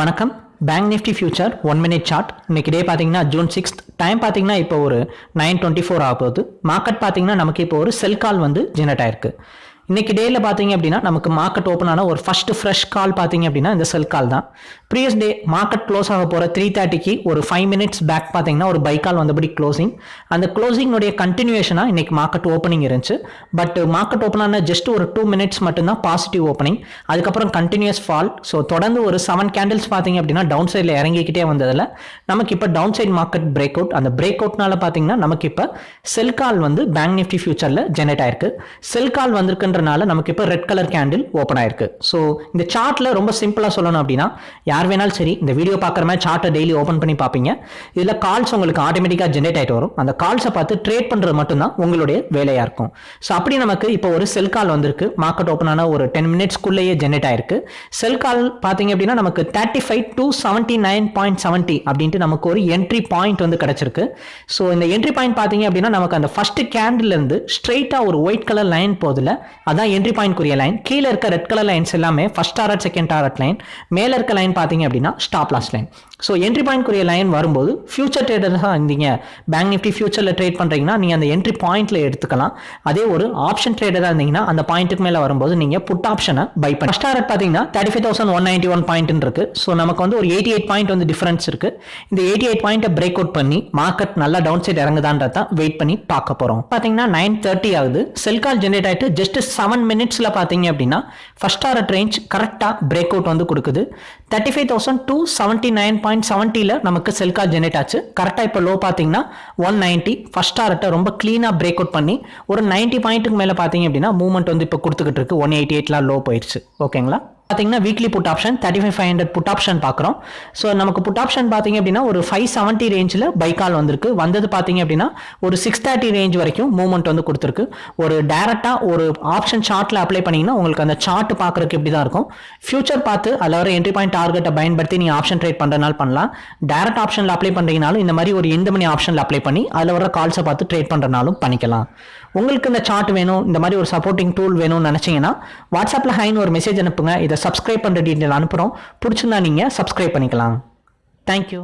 வணக்கம். Bank nifty future one minute chart இன்னைக்கு day பார்த்தீங்கன்னா ஜூன் சிக்ஸ்த் டைம் பார்த்தீங்கன்னா இப்போ ஒரு நைன் டுவெண்ட்டி ஃபோர் ஆக போகுது. மார்க்கெட் பார்த்தீங்கன்னா நமக்கு இப்போ ஒரு செல் கால் வந்து ஜெனரேட் ஆயிருக்கு. இன்றைக்கி டேயில் பார்த்தீங்க அப்படின்னா நமக்கு மார்க்கெட் ஓப்பன் ஆன ஒரு ஃபர்ஸ்ட் ஃப்ரெஷ் கால் பார்த்தீங்க அப்படின்னா இந்த செல் கால் தான். ப்ரீவியஸ் டே மார்க்கெட் க்ளோஸ் ஆக போகிற த்ரீ தேர்ட்டிக்கு ஒரு ஃபைவ் மினிட்ஸ் பேக் பார்த்தீங்கன்னா ஒரு பை கால் வந்தபடி க்ளோசிங் அந்த க்ளோசிங்னுடைய கண்டினியூஷனாக இன்றைக்கி மார்க்கெட் ஓப்பனிங் இருந்துச்சு. பட் மார்க்கெட் ஓப்பன் ஆன ஜஸ்ட் ஒரு டூ மினிட்ஸ் மட்டும்தான் பாசிட்டிவ் ஓப்பனிங் அதுக்கப்புறம் கண்டினியூஸ் ஃபால் ஸோ தொடர்ந்து ஒரு செவன் கேண்டில்ஸ் பார்த்தீங்க அப்படின்னா டவுன் சைடில் இறங்கிக்கிட்டே வந்ததில் நமக்கு இப்போ down side market break out அந்த பிரேக் அவுட்னால பார்த்தீங்கன்னா நமக்கு இப்போ செல் கால் வந்து பேங்க் நிஃப்டி ஃபியூச்சரில் ஜெனரேட் ஆயிருக்கு. செல் கால் வந்திருக்குன்றனால நமக்கு இப்போ ரெட் கலர் கேண்டில் ஓப்பன் ஆயிருக்கு. ஸோ இந்த சார்ட்டில் ரொம்ப சிம்பிளாக சொல்லணும் அப்படின்னா யார் வேணாலும் சரி இந்த வீடியோ பார்க்குற மாதிரி சார்ட்டை டெய்லி ஓப்பன் பண்ணி பார்ப்பீங்க. இதில் கால்ஸ் உங்களுக்கு ஆட்டோமேட்டிக்காக ஜென்ரேட் ஆகிட்டு வரும். அந்த கால்ஸை பார்த்து ட்ரேட் பண்ணுறது மட்டும்தான் உங்களுடைய வேலையாக இருக்கும். ஸோ அப்படி நமக்கு இப்போ ஒரு செல் கால் வந்திருக்கு. மார்க்கெட் ஓப்பன் ஆன ஒரு டென் மினிட்ஸ்க்குள்ளேயே ஜென்ரேட் ஆயிருக்கு. செல் கால் பார்த்தீங்க அப்படின்னா நமக்கு thirty five two seventy nine point seventy அப்படின்ட்டு நமக்கு ஒரு என்ட்ரி பாயிண்ட் வந்து கிடச்சிருக்கு. ஸோ இந்த என்ட்ரி பாயிண்ட் பார்த்தீங்க அப்படின்னா நமக்கு அந்த ஃபர்ஸ்ட் கேண்டில் இருந்து ஸ்ட்ரெயிட்டாக ஒரு ஒயிட் கலர் லைன் போதில் அதான் என்ட்ரி பாயிண்ட் குறிய லைன் கீழே இருக்க ரெட் கலர் லைன்ஸ் எல்லாமே first target second target line மேலே இருக்க லைன் பார்த்தீங்க அப்படின்னா stop loss line so entry point குறிய லைன் வரும்போது ஃபியூச்சர் ட்ரேடர்ஸாக இருந்தீங்க பேங்க் நிஃப்டி ஃபியூச்சரில் ட்ரேட் பண்ணுறீங்கன்னா நீங்கள் அந்த என்ட்ரி பாயிண்ட்டில் எடுத்துக்கலாம். அதே ஒரு ஆப்ஷன் ட்ரேடராக இருந்தீங்கன்னா அந்த பாயிண்ட்டுக்கு மேலே வரும்போது நீங்கள் புட் ஆப்ஷனை பை பண்ணி ஃபஸ்ட் டாரட் பார்த்தீங்கன்னா thirty five thousand one ninety one பாயிண்ட்னு இருக்கு. ஸோ நமக்கு வந்து ஒரு எயிட்டி எயிட் பாயிண்ட் வந்து டிஃபரன்ஸ் இருக்கு. இந்த எயிட்டி எயிட் பாயிண்ட்டை பிரேக் அவுட் பண்ணி மார்க்கெட் நல்லா டவுன் சைட் இறங்குதான்றதான் வெயிட் பண்ணி பார்க்க போகிறோம் பார்த்தீங்கன்னா நைன் தேர்ட்டி ஆகுது. செல் கால் ஜென்ரேட் ஆகிட்டு ஜஸ்ட் செவன் மினிட்ஸில் பார்த்தீங்க அப்படின்னா ஃபர்ஸ்ட் ஆர்ட் ரேஞ்ச் கரெக்டாக பிரேக் அவுட் வந்து கொடுக்குது. Thirty five thousand two seventy nine point செவன்ட்டியில் நமக்கு செல்கா ஜெனரேட் ஆச்சு. கரெக்டாக இப்போ லோ பார்த்தீங்கன்னா ஒன் நைன்ட்டி ஃபர்ஸ்ட் ஆர்ட்டை ரொம்ப க்ளீனாக பிரேக் அவுட் பண்ணி ஒரு நைன்ட்டி பாயிண்ட்டுக்கு மேலே பார்த்தீங்க அப்படின்னா மூவ்மெண்ட் வந்து இப்போ கொடுத்துக்கிட்டு இருக்கு. ஒன் எயிட்டி எயிட்லாம் லோ போயிடுச்சு ஓகேங்களா பார்த்தீங்கன்னா weekly put option thirty five five hundred put option பார்க்குறோம் ஸோ நமக்கு புட் ஆப்ஷன் பார்த்தீங்க அப்படின்னா ஒரு ஃபைவ் செவன்ட்டி ரேஞ்சில் பைக்கால் வந்திருக்கு. வந்தது பார்த்தீங்க அப்படின்னா ஒரு சிக்ஸ் தேர்ட்டி ரேஞ்ச் வரைக்கும் மூவ்மெண்ட் வந்து கொடுத்துருக்கு. ஒரு டேரெக்டாக ஒரு ஆப்ஷன் சார்ட்டில் அப்ளை பண்ணிங்கன்னா உங்களுக்கு அந்த சார்ட் பார்க்குறதுக்கு இப்படி தான் இருக்கும். ஃபியூச்சர் பார்த்து அதில் வர என்ட்ரி பாயிண்ட் டார்கெட்டை பயன்படுத்தி நீங்கள் ஆப்ஷன் ட்ரேட் பண்ணுறதுனால பண்ணலாம். டேரக்ட் ஆப்ஷனில் அப்ளை பண்ணுறீங்கனாலும் இந்த மாதிரி ஒரு இந்த மணி ஆப்ஷனில் அப்ளை பண்ணி அதில் வர கால்ஸை பார்த்து ட்ரேட் பண்ணுறனாலும் பண்ணிக்கலாம். உங்களுக்கு இந்த சார்ட் வேணும் இந்த மாதிரி ஒரு சப்போர்ட்டிங் டூல் வேணும்னு நினச்சிங்கன்னா வாட்ஸ்அப்பில் ஹைன்னு ஒரு மெசேஜ் அனுப்புங்க. இதை சப்ஸ்கிரைப் பண்ணுற டீட்டெயில் அனுப்புகிறோம் பிடிச்சிருந்தா நீங்கள் சப்ஸ்கிரைப் பண்ணிக்கலாம். தேங்க்யூ